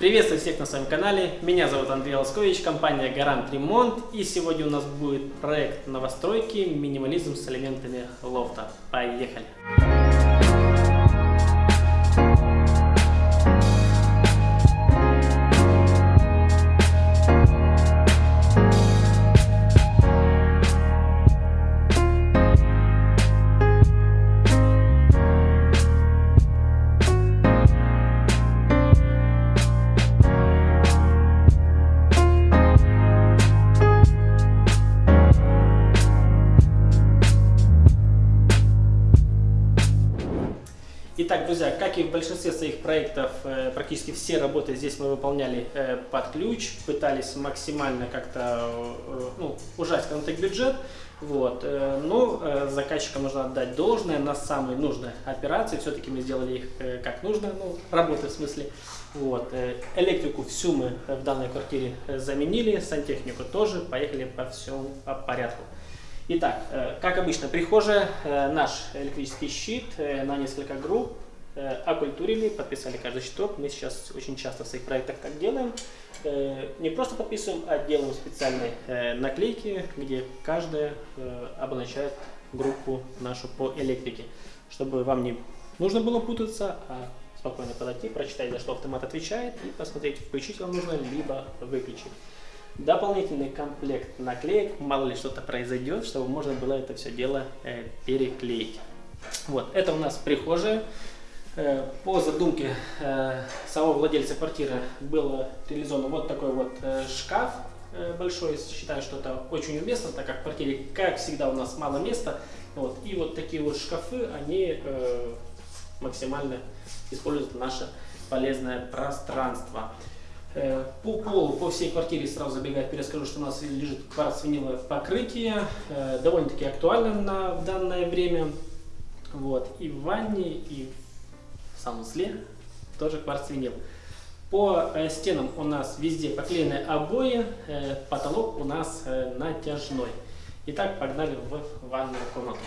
Приветствую всех на своем канале. Меня зовут Андрей Лоскович, компания Гарант Ремонт. И сегодня у нас будет проект новостройки «Минимализм с элементами лофта». Поехали! Друзья, как и в большинстве своих проектов, э, практически все работы здесь мы выполняли э, под ключ, пытались максимально как-то э, ну, ужать, скажем бюджет. Вот. Но заказчикам нужно отдать должное на самые нужные операции. Все-таки мы сделали их как нужно, ну, работы в смысле. Вот. Электрику всю мы в данной квартире заменили, сантехнику тоже, поехали по всему по порядку. Итак, как обычно, прихожая, наш электрический щит на несколько групп, окультурили, подписали каждый щиток. Мы сейчас очень часто в своих проектах так делаем. Не просто подписываем, а делаем специальные наклейки, где каждая обозначает группу нашу по электрике, чтобы вам не нужно было путаться, а спокойно подойти, прочитать, за что автомат отвечает и посмотреть, включить вам нужно, либо выключить дополнительный комплект наклеек, мало ли что-то произойдет, чтобы можно было это все дело э, переклеить. Вот, это у нас прихожая. Э, по задумке э, самого владельца квартиры был реализован вот такой вот э, шкаф большой. Считаю, что это очень уместно, так как в квартире, как всегда, у нас мало места. Вот, и вот такие вот шкафы, они максимально используют наше полезное пространство. По полу, по всей квартире сразу забегая вперед, скажу, что у нас лежит кварц-виниловое покрытие, довольно-таки актуально на данное время. Вот. И в ванне, и в санузле тоже кварц-винил. По э, стенам у нас везде поклеены обои, потолок у нас натяжной. Итак, погнали в ванную комнату.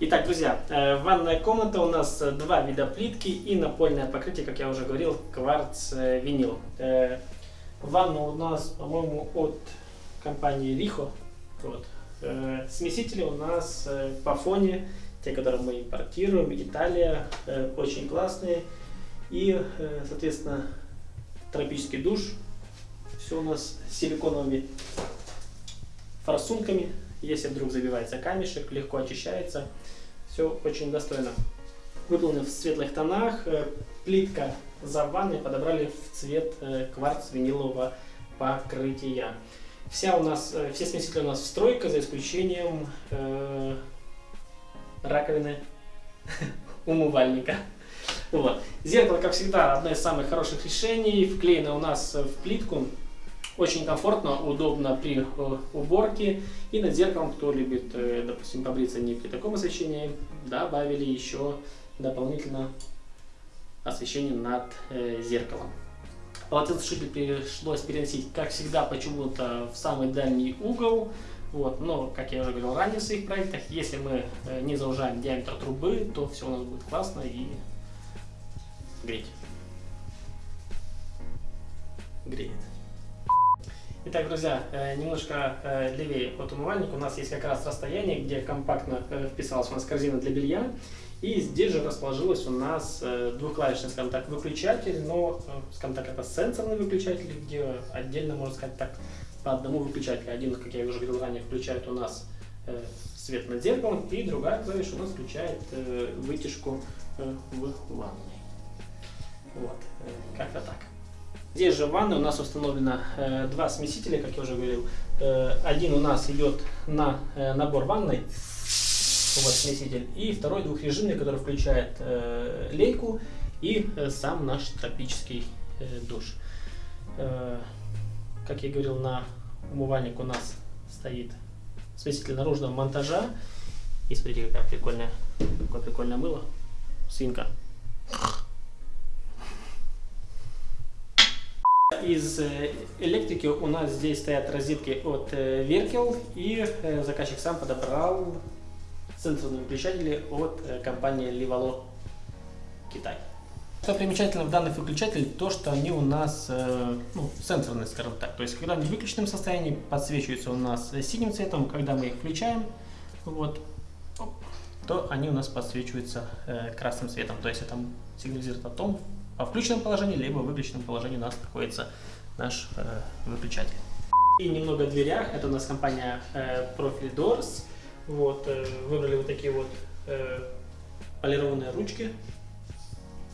Итак, друзья, э, ванная комната у нас э, два вида плитки и напольное покрытие, как я уже говорил, кварц-винил. Э, ванна у нас, по-моему, от компании Рихо. Вот. Смесители у нас по фоне, те, которые мы импортируем, Италия, очень классные. И, соответственно, тропический душ. Все у нас с силиконовыми форсунками. Если вдруг забивается камешек, легко очищается. Все очень достойно. Выполнен в светлых тонах. Э, плитка за ванной подобрали в цвет э, кварц винилового покрытия. Вся у нас, э, все смесители у нас стройка, за исключением э, раковины умывальника. Вот. Зеркало, как всегда, одно из самых хороших решений. Вклеено у нас в плитку. Очень комфортно, удобно при э, уборке. И над зеркалом, кто любит, э, допустим, побриться не при таком освещении, добавили еще дополнительно освещение над э, зеркалом. Полотенцесушитель пришлось переносить, как всегда, почему-то в самый дальний угол. Вот, но, как я уже говорил ранее в своих проектах, если мы не заужаем диаметр трубы, то все у нас будет классно и греть. Греет. Итак, друзья, э, немножко э, левее от умывальника у нас есть как раз расстояние, где компактно э, вписалась у нас корзина для белья. И здесь же расположилась у нас двухклавишный, скажем так, выключатель, но, скажем так, это сенсорный выключатель, где отдельно, можно сказать так, по одному выключателю. Один, как я уже говорил ранее, включает у нас свет над зеркалом, и другая клавиша у нас включает вытяжку в ванной. Вот, как-то так. Здесь же в ванной у нас установлено э, два смесителя, как я уже говорил. Э, один у нас идет на э, набор ванной, вот смеситель, и второй двухрежимный, который включает э, лейку и э, сам наш тропический э, душ. Э, как я говорил, на умывальник у нас стоит смеситель наружного монтажа. И смотрите, какая прикольная, какое прикольное мыло. Свинка. Из э, электрики у нас здесь стоят розетки от э, Веркел, и э, заказчик сам подобрал сенсорные выключатели от компании Livalo Китай. Что примечательно в данных выключателей, то что они у нас э, ну, сенсорные, скажем так. То есть, когда они в выключенном состоянии, подсвечиваются у нас синим цветом, когда мы их включаем, вот, то они у нас подсвечиваются э, красным цветом. То есть, это сигнализирует о том, во включенном положении, либо в выключенном положении у нас находится наш э, выключатель. И немного о дверях. Это у нас компания э, Profile Doors. Вот, э, выбрали вот такие вот э, полированные ручки.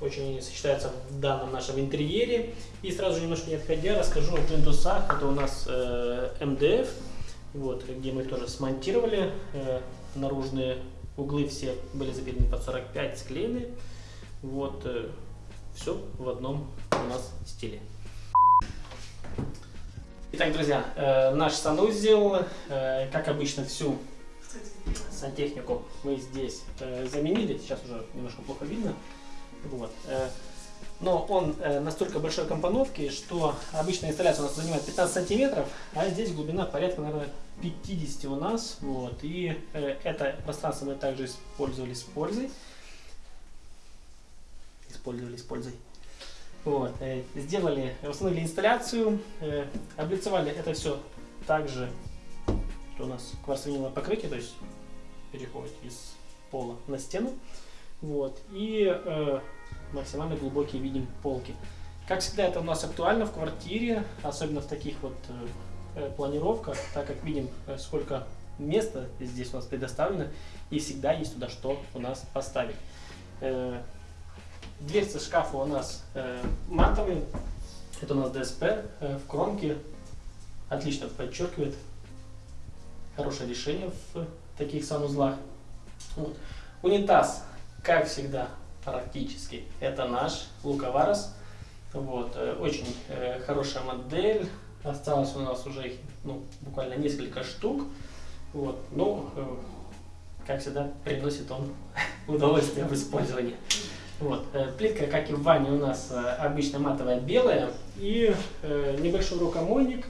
Очень они сочетаются в данном нашем интерьере. И сразу немножко не отходя, расскажу о плинтусах. Это у нас э, МДФ, вот, где мы тоже смонтировали. Э, наружные углы все были забиты под 45, склеены. Вот, э, все в одном у нас стиле. Итак, друзья, э, наш санузел, э, как обычно, всю сантехнику мы здесь э, заменили. Сейчас уже немножко плохо видно. Вот. Э, но он э, настолько большой компоновки, что обычная инсталляция у нас занимает 15 сантиметров, а здесь глубина порядка, наверное, 50 у нас. Вот. И э, это пространство мы также использовали с пользой. Использовали с пользой. Вот. Сделали, установили инсталляцию, облицевали это все также, что у нас кварцевиниловое покрытие, то есть переходит из пола на стену. Вот. И э, максимально глубокие видим полки. Как всегда, это у нас актуально в квартире, особенно в таких вот э, планировках, так как видим, э, сколько места здесь у нас предоставлено, и всегда есть туда что у нас поставить. Э, дверцы шкафа у нас э, матовые, это у нас ДСП э, в кромке, отлично подчеркивает, хорошее решение в таких санузлах. Вот. Унитаз, как всегда, практически, это наш Луковарос. Вот, э, очень э, хорошая модель. Осталось у нас уже их ну, буквально несколько штук. Вот, но, э, как всегда, приносит он удовольствие в использовании. Вот, плитка, как и в ванне, у нас обычно матовая белая. И небольшой рукомойник.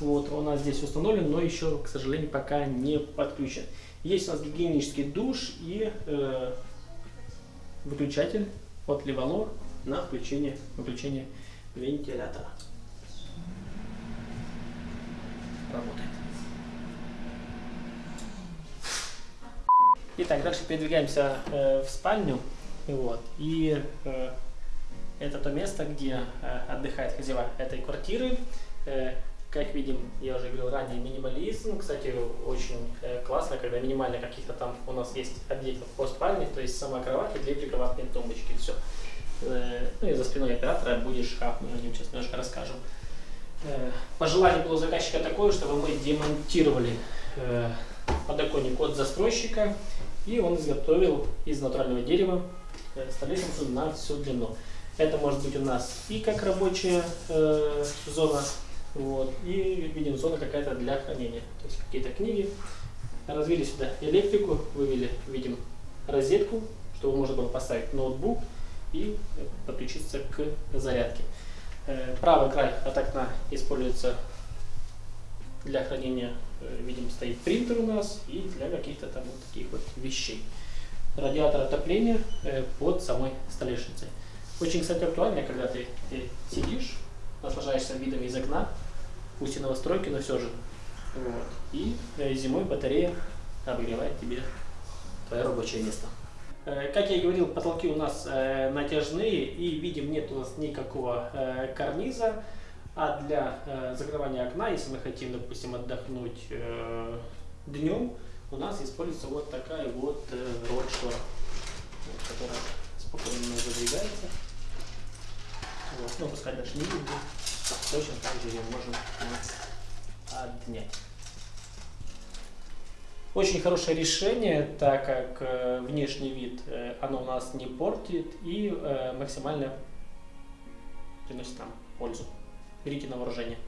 Вот, у нас здесь установлен, но еще, к сожалению, пока не подключен. Есть у нас гигиенический душ и э, выключатель от Левало на включение, выключение вентилятора. Работает. Итак, дальше передвигаемся э, в спальню. Вот. И э, это то место, где э, отдыхает хозяева этой квартиры. Э, как видим, я уже говорил ранее, минимализм. Кстати, очень э, классно, когда минимально каких-то там у нас есть объектов по спальне, то есть сама кровать и две прикроватные тумбочки, все. Э, ну и за спиной оператора будет шкаф, мы о нем сейчас немножко расскажем. Э, пожелание было заказчика такое, чтобы мы демонтировали подоконник от застройщика, и он изготовил из натурального дерева столешницу на всю длину. Это может быть у нас и как рабочая э, зона, вот. И видим зона какая-то для хранения. То есть какие-то книги. Развили сюда электрику, вывели, видим, розетку, чтобы можно было поставить ноутбук и подключиться к зарядке. Э, правый край от окна используется для хранения, э, видим, стоит принтер у нас и для каких-то там вот таких вот вещей. Радиатор отопления э, под самой столешницей. Очень, кстати, актуально, когда ты, ты сидишь, наслаждаешься видами из окна, пусть и новостройки, но все же. Вот. И э, зимой батарея обогревает тебе твое рабочее место. Э, как я и говорил, потолки у нас э, натяжные и видим нет у нас никакого карниза. А для закрывания окна, если мы хотим, допустим, отдохнуть днем, у нас используется вот такая вот вот, которая спокойно задвигается. Вот, ну, пускай даже не видно точно так же ее можем отнять. Очень хорошее решение, так как э, внешний вид э, оно у нас не портит и э, максимально приносит нам пользу. Берите на вооружение.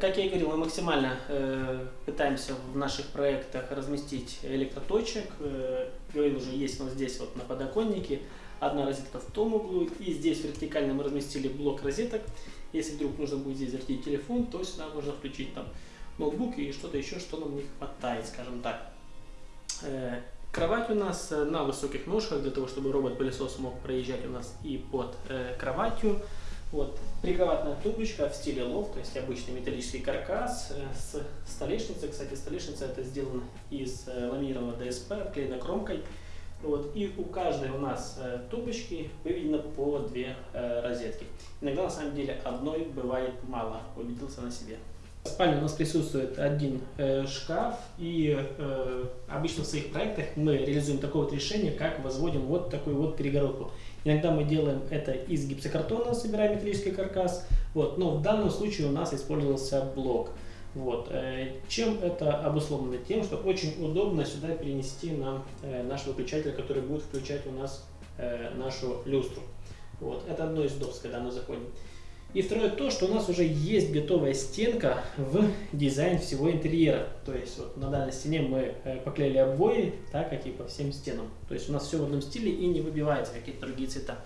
Как я и говорил, мы максимально э, пытаемся в наших проектах разместить электроточек. Э, говорил уже, есть нас здесь вот на подоконнике одна розетка в том углу, и здесь вертикально мы разместили блок розеток. Если вдруг нужно будет здесь вертеть телефон, то сюда можно включить там ноутбук и что-то еще, что нам не хватает, скажем так. Э, Кровать у нас э, на высоких ножках, для того, чтобы робот-пылесос мог проезжать у нас и под э, кроватью. Вот, прикроватная тумбочка в стиле лофт, то есть обычный металлический каркас с столешницей. Кстати, столешница это сделана из ламинированного ДСП, обклеена кромкой. Вот, и у каждой у нас э, тумбочки выведено по две э, розетки. Иногда на самом деле одной бывает мало, убедился на себе. В спальне у нас присутствует один э, шкаф, и э, обычно в своих проектах мы реализуем такое вот решение, как возводим вот такую вот перегородку. Иногда мы делаем это из гипсокартона, собираем металлический каркас, вот, но в данном случае у нас использовался блок. Вот. Э, чем это обусловлено? Тем, что очень удобно сюда перенести нам э, наш выключатель, который будет включать у нас э, нашу люстру. Вот. Это одно из удобств, когда мы заходим. И второе то, что у нас уже есть готовая стенка в дизайн всего интерьера. То есть вот на данной стене мы поклеили обои, так как и по всем стенам. То есть у нас все в одном стиле и не выбивается какие-то другие цвета.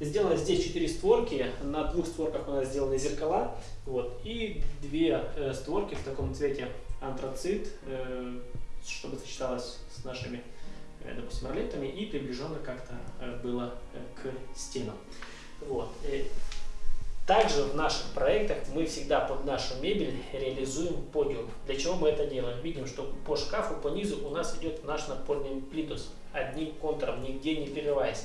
Сделано здесь 4 створки, на двух створках у нас сделаны зеркала, вот, и две э, створки в таком цвете антрацит, э, чтобы сочеталось с нашими, э, допустим, ролетами и приближенно как-то э, было э, к стенам. Вот. Э, также в наших проектах мы всегда под нашу мебель реализуем подиум. Для чего мы это делаем? Видим, что по шкафу, по низу у нас идет наш напольный плитус одним контуром, нигде не прерываясь.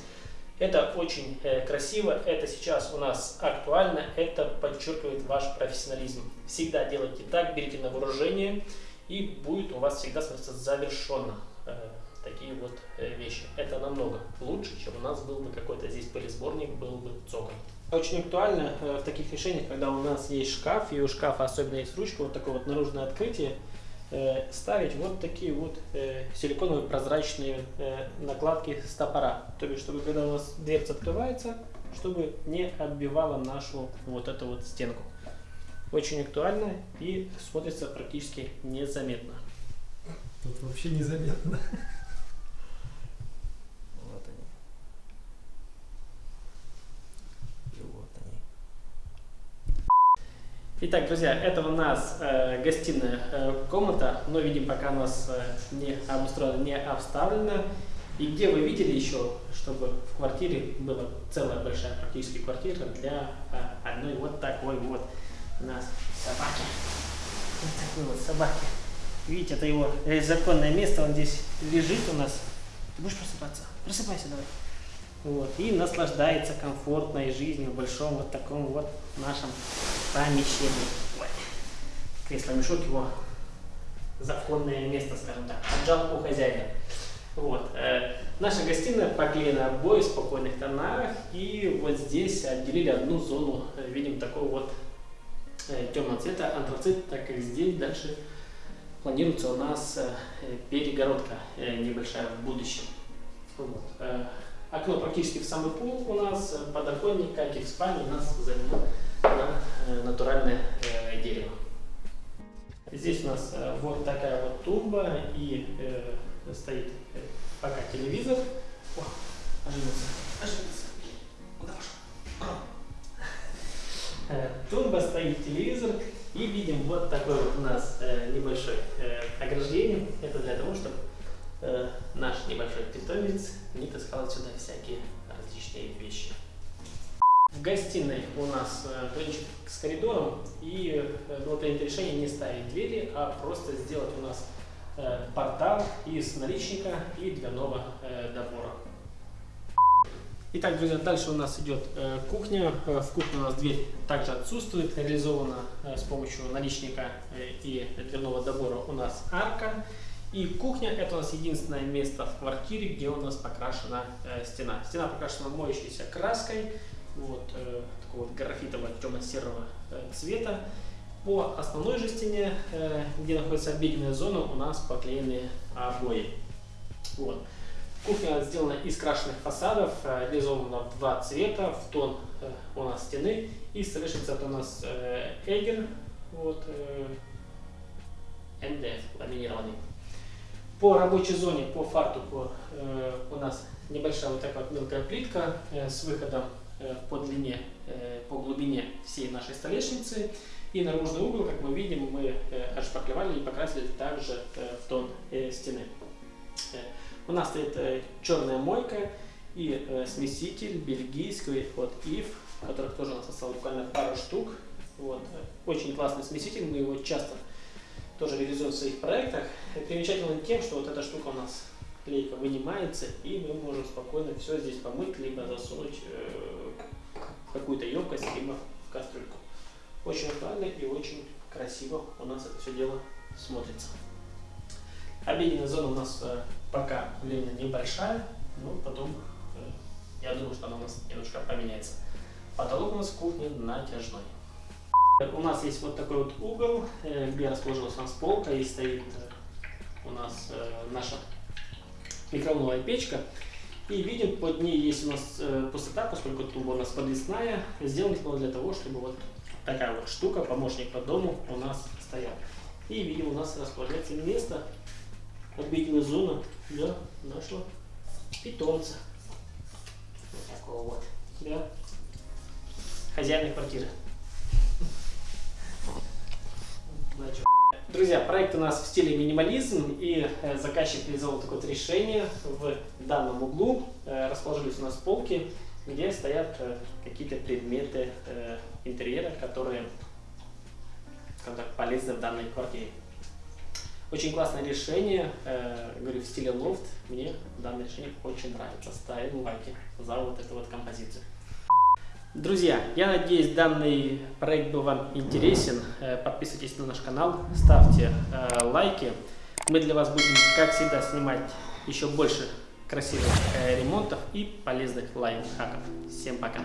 Это очень э, красиво, это сейчас у нас актуально, это подчеркивает ваш профессионализм. Всегда делайте так, берите на вооружение, и будет у вас всегда смотреться завершенно э, такие вот э, вещи. Это намного лучше, чем у нас был бы какой-то здесь пылесборник, был бы цоколь. Очень актуально в таких решениях, когда у нас есть шкаф, и у шкафа особенно есть ручка, вот такое вот наружное открытие, ставить вот такие вот э, силиконовые прозрачные накладки стопора. То есть, чтобы когда у нас дверца открывается, чтобы не отбивала нашу вот эту вот стенку. Очень актуально и смотрится практически незаметно. Тут вообще незаметно. Итак, друзья, это у нас э, гостиная э, комната, но видим, пока у нас э, не обустроена, не обставлена. И где вы видели еще, чтобы в квартире была целая большая практически квартира для э, одной вот такой вот у нас собаки. Вот такой вот собаки. Видите, это его э, законное место, он здесь лежит у нас. Ты будешь просыпаться? Просыпайся давай. Вот, и наслаждается комфортной жизнью в большом вот таком вот нашем помещении. Кресло-мешок его законное место, скажем так, отжал у хозяина. Вот. Э, наша гостиная поклеена обои в спокойных тонах, и вот здесь отделили одну зону, э, видим такой вот э, темного цвета, антрацит, так как здесь дальше планируется у нас перегородка небольшая в будущем. Вот. Окно практически в самый пол у нас, э, подоконник, как и в спальне, у нас заменено на э, натуральное э, дерево. Здесь у нас вот такая вот тумба и э, стоит пока телевизор. О, оживился, оживился. Куда пошел? Тумба стоит телевизор и видим вот такой вот у нас небольшой э, ограждение. Это для того, чтобы э, наш небольшой питомец не таскал сюда всякие различные вещи. В гостиной у нас э, с коридором, и э, было принято решение не ставить двери, а просто сделать у нас э, портал из наличника и дверного добора. Итак, друзья, дальше у нас идет кухня. В кухне у нас дверь также отсутствует, реализована с помощью наличника и дверного добора у нас арка. И кухня это у нас единственное место в квартире, где у нас покрашена э, стена. Стена покрашена моющейся краской, вот э, такого вот графитового темно-серого э, цвета. По основной же стене, э, где находится обеденная зона, у нас поклеены обои. Вот. Кухня сделана из крашенных фасадов, э, реализована в два цвета, в тон э, у нас стены. И столешница это у нас Эгер, вот, э, МДФ ламинированный. По рабочей зоне, по фартуку э, у нас небольшая вот такая вот мелкая плитка э, с выходом э, по длине, э, по глубине всей нашей столешницы. И наружный угол, как мы видим, мы э, отшпаклевали и покрасили также э, в тон э, стены. Э, У нас стоит э, черная мойка и э, смеситель бельгийский от Ив, которых тоже у нас осталось буквально пару штук. Вот. Очень классный смеситель, мы его часто тоже реализуем в своих проектах. Примечательно тем, что вот эта штука у нас клейка вынимается, и мы можем спокойно все здесь помыть, либо засунуть э, в какую-то емкость, либо в кастрюльку. Очень актуально и очень красиво у нас это все дело смотрится. Обеденная зона у нас э, пока время небольшая, но потом э, я думаю, что она у нас немножко поменяется. Потолок у нас в кухне натяжной. У нас есть вот такой вот угол, э, где расположилась у нас полка и стоит у нас наша микроволновая печка. И видим, под ней есть у нас пустота, поскольку труба у нас подвесная. Сделана для того, чтобы вот такая вот штука, помощник по дому у нас стоял. И видим, у нас располагается место, обеденная зона для нашего питомца. Вот такого вот, для хозяина квартиры. Друзья, проект у нас в стиле минимализм, и э, заказчик реализовал такое вот решение. В данном углу э, расположились у нас полки, где стоят э, какие-то предметы интерьера, которые так, полезны в данной квартире. Очень классное решение, говорю, в стиле лофт. Мне данное решение очень нравится. Ставим лайки за вот эту вот композицию. Друзья, я надеюсь, данный проект был вам интересен. Э, подписывайтесь на наш канал, ставьте э, лайки. Мы для вас будем, как всегда, снимать еще больше красивых э, ремонтов и полезных лайфхаков. Всем пока!